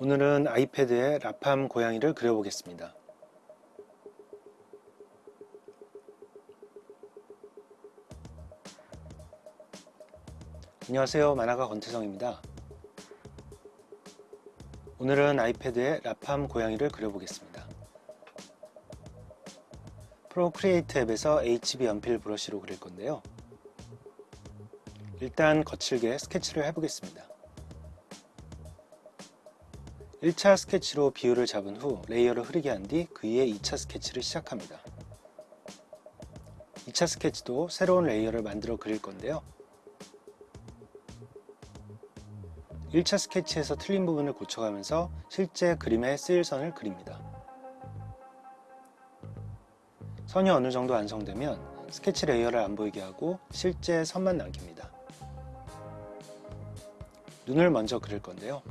오늘은 아이패드에 라팜 고양이를 그려보겠습니다. 안녕하세요 만화가 권태성입니다. 오늘은 아이패드에 라팜 고양이를 그려보겠습니다. Procreate 앱에서 HB 연필 브러쉬로 그릴 건데요. 일단 거칠게 스케치를 해보겠습니다. 1차 스케치로 비율을 잡은 후 레이어를 흐리게 한 뒤 그 위에 2차 스케치를 시작합니다. 2차 스케치도 새로운 레이어를 만들어 그릴 건데요. 1차 스케치에서 틀린 부분을 고쳐가면서 실제 그림에 쓰일 선을 그립니다. 선이 어느 정도 완성되면 스케치 레이어를 안 보이게 하고 실제 선만 남깁니다. 눈을 먼저 그릴 건데요.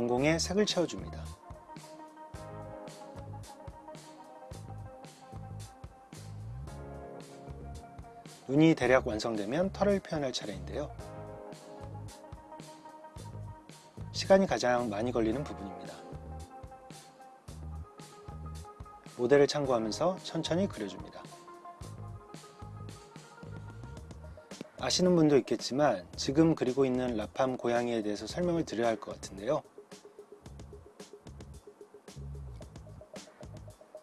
동공에 색을 채워줍니다. 눈이 대략 완성되면 털을 표현할 차례인데요. 시간이 가장 많이 걸리는 부분입니다. 모델을 참고하면서 천천히 그려줍니다. 아시는 분도 있겠지만 지금 그리고 있는 라팜 고양이에 대해서 설명을 드려야 할 것 같은데요.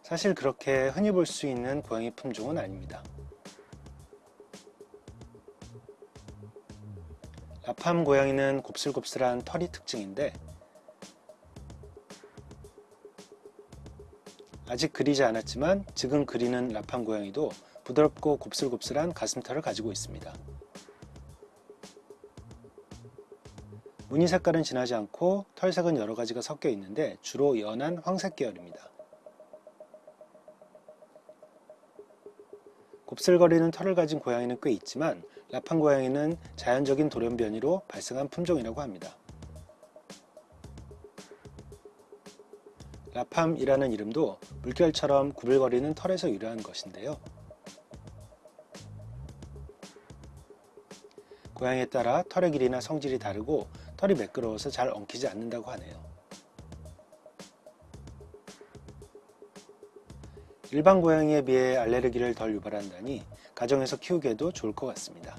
사실 그렇게 흔히 볼 수 있는 고양이 품종은 아닙니다. 라팜 고양이는 곱슬곱슬한 털이 특징인데 아직 그리지 않았지만 지금 그리는 라팜 고양이도 부드럽고 곱슬곱슬한 가슴털을 가지고 있습니다. 무늬 색깔은 진하지 않고 털색은 여러가지가 섞여 있는데 주로 연한 황색 계열입니다. 곱슬거리는 털을 가진 고양이는 꽤 있지만 라판 고양이는 자연적인 돌연변이로 발생한 품종이라고 합니다. 라팜이라는 이름도 물결처럼 구불거리는 털에서 유래한 것인데요. 고양이에 따라 털의 길이나 성질이 다르고 털이 매끄러워서 잘 엉키지 않는다고 하네요. 일반 고양이에 비해 알레르기를 덜 유발한다니 가정에서 키우기에도 좋을 것 같습니다.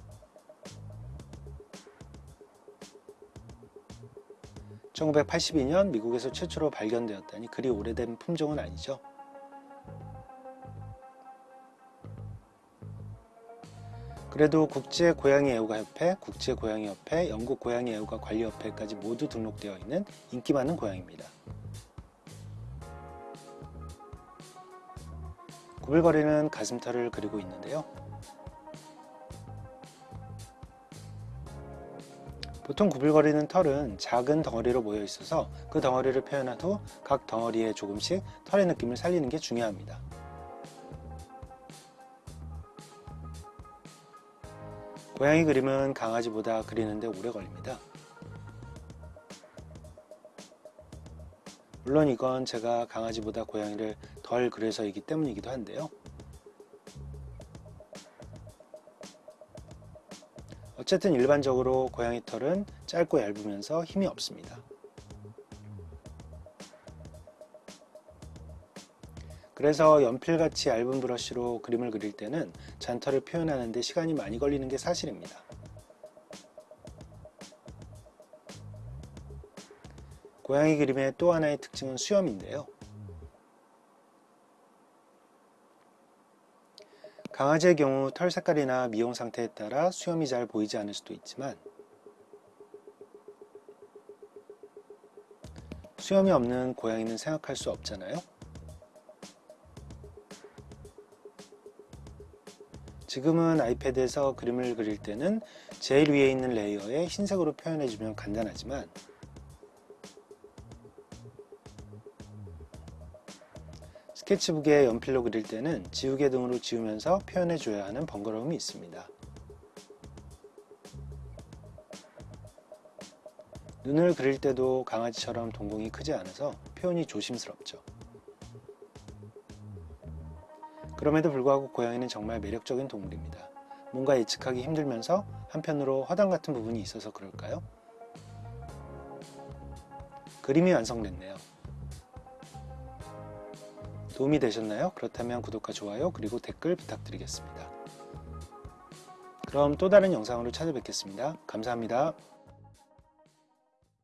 1982년 미국에서 최초로 발견되었다니 그리 오래된 품종은 아니죠. 그래도 국제 고양이 애호가 협회, 국제 고양이 협회, 영국 고양이 애호가 관리 협회까지 모두 등록되어 있는 인기 많은 고양이입니다. 구불거리는 가슴털을 그리고 있는데요. 보통 구불거리는 털은 작은 덩어리로 모여 있어서 그 덩어리를 표현한 후 각 덩어리에 조금씩 털의 느낌을 살리는 게 중요합니다. 고양이 그림은 강아지보다 그리는데 오래 걸립니다. 물론 이건 제가 강아지보다 고양이를 덜 그려서이기 때문이기도 한데요. 어쨌든 일반적으로 고양이 털은 짧고 얇으면서 힘이 없습니다. 그래서 연필같이 얇은 브러쉬로 그림을 그릴 때는 잔털을 표현하는 데 시간이 많이 걸리는 게 사실입니다. 고양이 그림의 또 하나의 특징은 수염인데요. 강아지의 경우 털 색깔이나 미용 상태에 따라 수염이 잘 보이지 않을 수도 있지만 수염이 없는 고양이는 생각할 수 없잖아요. 지금은 아이패드에서 그림을 그릴 때는 제일 위에 있는 레이어에 흰색으로 표현해주면 간단하지만 스케치북에 연필로 그릴 때는 지우개 등으로 지우면서 표현해 줘야 하는 번거로움이 있습니다. 눈을 그릴 때도 강아지처럼 동공이 크지 않아서 표현이 조심스럽죠. 그럼에도 불구하고 고양이는 정말 매력적인 동물입니다. 뭔가 예측하기 힘들면서 한편으로 허당 같은 부분이 있어서 그럴까요? 그림이 완성됐네요. 도움이 되셨나요? 그렇다면 구독과 좋아요 그리고 댓글 부탁드리겠습니다. 그럼 또 다른 영상으로 찾아뵙겠습니다. 감사합니다.